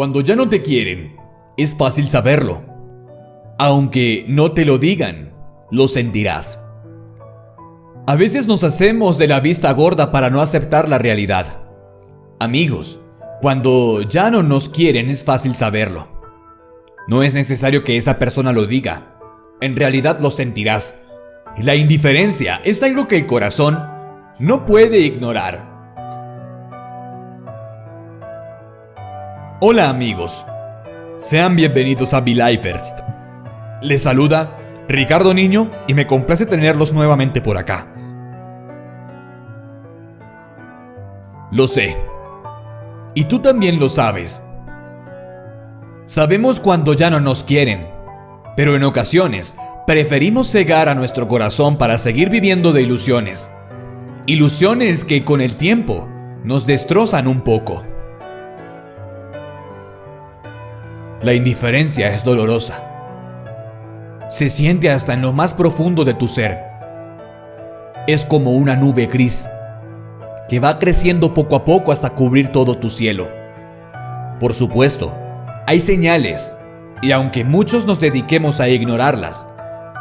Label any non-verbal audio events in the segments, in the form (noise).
Cuando ya no te quieren, es fácil saberlo. Aunque no te lo digan, lo sentirás. A veces nos hacemos de la vista gorda para no aceptar la realidad. Amigos, cuando ya no nos quieren es fácil saberlo. No es necesario que esa persona lo diga. En realidad lo sentirás. La indiferencia es algo que el corazón no puede ignorar. Hola amigos, sean bienvenidos a Belifers. Les saluda Ricardo Niño y me complace tenerlos nuevamente por acá. Lo sé. Y tú también lo sabes. Sabemos cuando ya no nos quieren, pero en ocasiones preferimos cegar a nuestro corazón para seguir viviendo de ilusiones. Ilusiones que con el tiempo nos destrozan un poco. La indiferencia es dolorosa. Se siente hasta en lo más profundo de tu ser. Es como una nube gris que va creciendo poco a poco hasta cubrir todo tu cielo. Por supuesto, hay señales, y aunque muchos nos dediquemos a ignorarlas,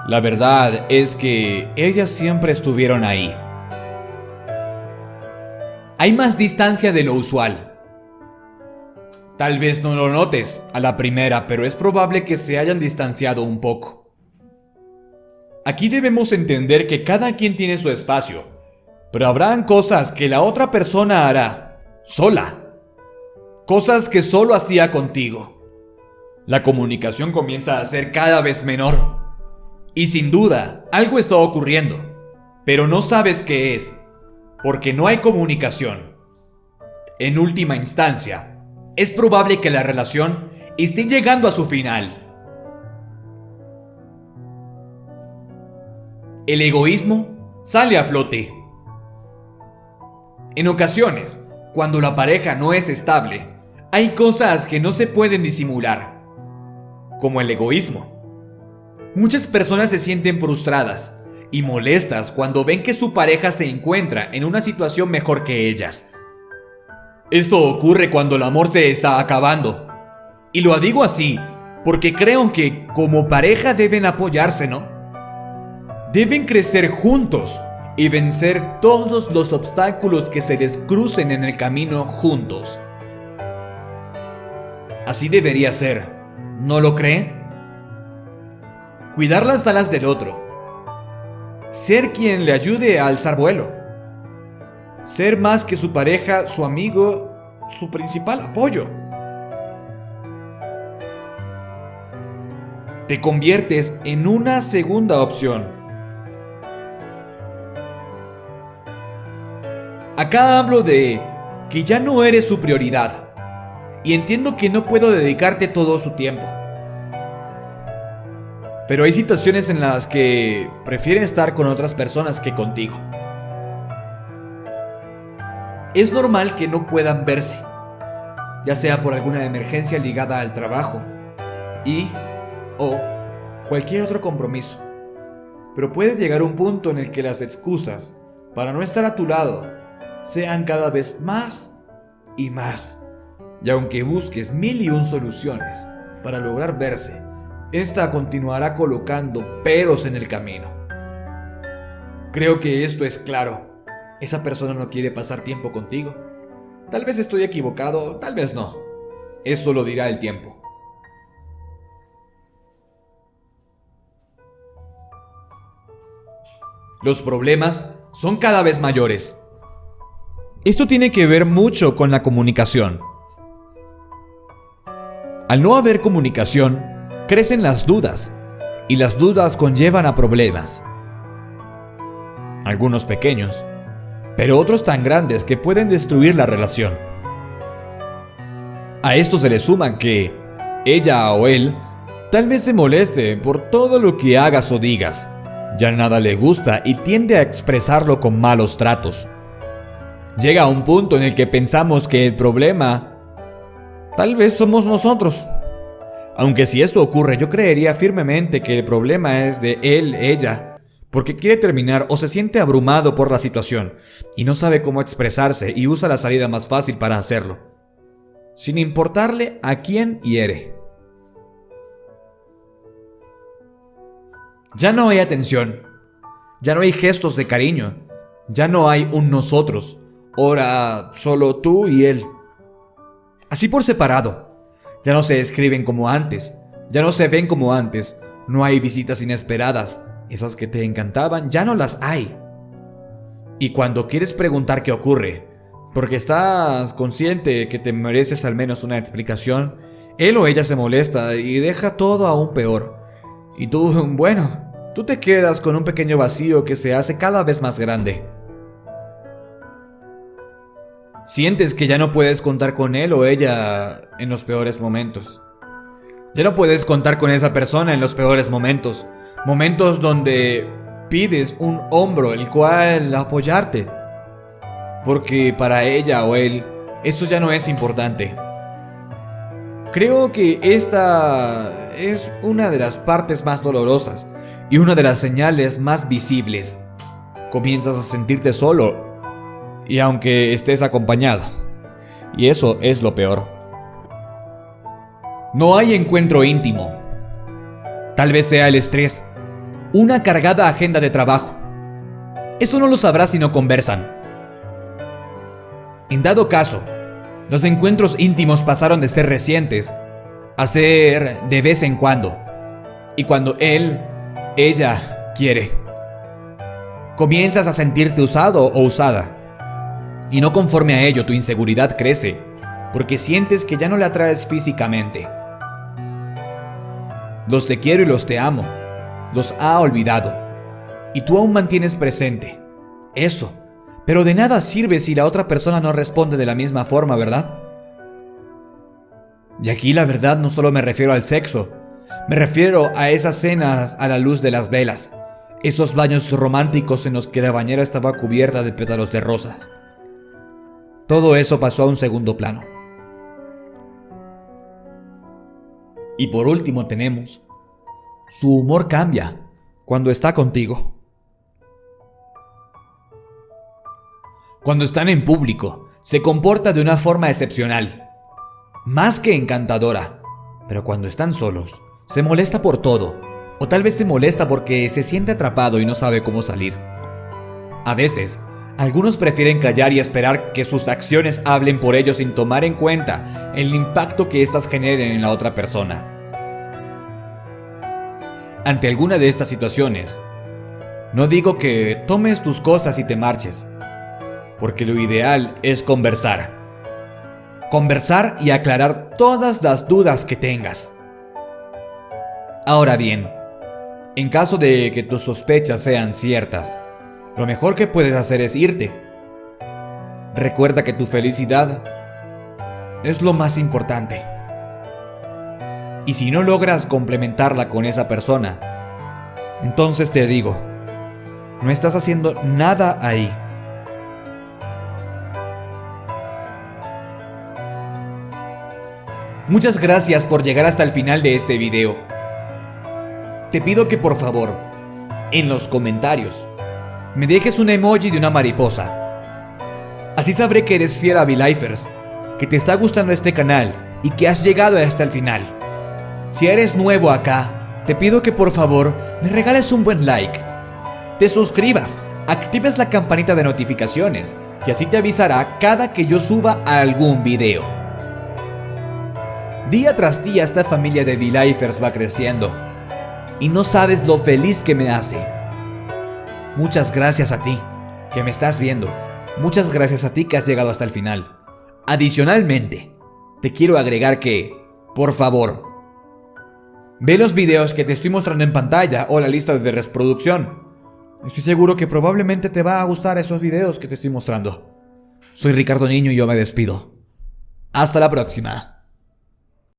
la verdad es que ellas siempre estuvieron ahí. Hay más distancia de lo usual. Tal vez no lo notes a la primera, pero es probable que se hayan distanciado un poco. Aquí debemos entender que cada quien tiene su espacio, pero habrán cosas que la otra persona hará sola. Cosas que solo hacía contigo. La comunicación comienza a ser cada vez menor. Y sin duda, algo está ocurriendo, pero no sabes qué es, porque no hay comunicación. En última instancia, es probable que la relación esté llegando a su final. El egoísmo sale a flote. En ocasiones, cuando la pareja no es estable, hay cosas que no se pueden disimular, como el egoísmo. Muchas personas se sienten frustradas y molestas cuando ven que su pareja se encuentra en una situación mejor que ellas esto ocurre cuando el amor se está acabando. Y lo digo así, porque creo que como pareja deben apoyarse, ¿no? Deben crecer juntos y vencer todos los obstáculos que se les crucen en el camino juntos. Así debería ser, ¿no lo cree? Cuidar las alas del otro. Ser quien le ayude a alzar vuelo ser más que su pareja, su amigo, su principal apoyo. Te conviertes en una segunda opción. Acá hablo de que ya no eres su prioridad. Y entiendo que no puedo dedicarte todo su tiempo. Pero hay situaciones en las que prefieren estar con otras personas que contigo es normal que no puedan verse, ya sea por alguna emergencia ligada al trabajo y o cualquier otro compromiso. Pero puede llegar un punto en el que las excusas para no estar a tu lado sean cada vez más y más. Y aunque busques mil y un soluciones para lograr verse, esta continuará colocando peros en el camino. Creo que esto es claro esa persona no quiere pasar tiempo contigo. Tal vez estoy equivocado, tal vez no. Eso lo dirá el tiempo. Los problemas son cada vez mayores. Esto tiene que ver mucho con la comunicación. Al no haber comunicación, crecen las dudas, y las dudas conllevan a problemas. Algunos pequeños, pero otros tan grandes que pueden destruir la relación. A esto se le suma que ella o él tal vez se moleste por todo lo que hagas o digas. Ya nada le gusta y tiende a expresarlo con malos tratos. Llega a un punto en el que pensamos que el problema tal vez somos nosotros. Aunque si esto ocurre, yo creería firmemente que el problema es de él, ella, porque quiere terminar o se siente abrumado por la situación y no sabe cómo expresarse y usa la salida más fácil para hacerlo. sin importarle a quién hiere. Ya no hay atención, ya no hay gestos de cariño, ya no hay un nosotros, ahora solo tú y él. Así por separado, ya no se escriben como antes, ya no se ven como antes, no hay visitas inesperadas, esas que te encantaban ya no las hay. Y cuando quieres preguntar qué ocurre, porque estás consciente que te mereces al menos una explicación, él o ella se molesta y deja todo aún peor. Y tú, (laughs) bueno, tú te quedas con un pequeño vacío que se hace cada vez más grande. Sientes que ya no puedes contar con él o ella en los peores momentos. Ya no puedes contar con esa persona en los peores momentos. Momentos donde pides un hombro el cual apoyarte. Porque para ella o él, eso ya no es importante. Creo que esta es una de las partes más dolorosas y una de las señales más visibles. Comienzas a sentirte solo y aunque estés acompañado. Y eso es lo peor. No hay encuentro íntimo. Tal vez sea el estrés, una cargada agenda de trabajo. Eso no lo sabrás si no conversan. En dado caso, los encuentros íntimos pasaron de ser recientes a ser de vez en cuando. Y cuando él, ella, quiere, comienzas a sentirte usado o usada. Y no conforme a ello tu inseguridad crece, porque sientes que ya no le atraes físicamente. Los te quiero y los te amo, los ha olvidado, y tú aún mantienes presente. Eso, pero de nada sirve si la otra persona no responde de la misma forma, ¿verdad? Y aquí la verdad no solo me refiero al sexo, me refiero a esas cenas a la luz de las velas, esos baños románticos en los que la bañera estaba cubierta de pétalos de rosas. Todo eso pasó a un segundo plano. Y por último tenemos, su humor cambia cuando está contigo. Cuando están en público, se comporta de una forma excepcional, más que encantadora, pero cuando están solos, se molesta por todo, o tal vez se molesta porque se siente atrapado y no sabe cómo salir. A veces, algunos prefieren callar y esperar que sus acciones hablen por ellos sin tomar en cuenta el impacto que éstas generen en la otra persona. Ante alguna de estas situaciones, no digo que tomes tus cosas y te marches, porque lo ideal es conversar. Conversar y aclarar todas las dudas que tengas. Ahora bien, en caso de que tus sospechas sean ciertas, lo mejor que puedes hacer es irte. Recuerda que tu felicidad es lo más importante. Y si no logras complementarla con esa persona, entonces te digo, no estás haciendo nada ahí. Muchas gracias por llegar hasta el final de este video. Te pido que por favor, en los comentarios, me dejes un emoji de una mariposa. Así sabré que eres fiel a V-Lifers, que te está gustando este canal y que has llegado hasta el final. Si eres nuevo acá, te pido que por favor me regales un buen like, te suscribas, actives la campanita de notificaciones y así te avisará cada que yo suba algún video. Día tras día esta familia de V-Lifers va creciendo y no sabes lo feliz que me hace. Muchas gracias a ti, que me estás viendo. Muchas gracias a ti que has llegado hasta el final. Adicionalmente, te quiero agregar que, por favor, ve los videos que te estoy mostrando en pantalla o la lista de reproducción. Estoy seguro que probablemente te va a gustar esos videos que te estoy mostrando. Soy Ricardo Niño y yo me despido. Hasta la próxima.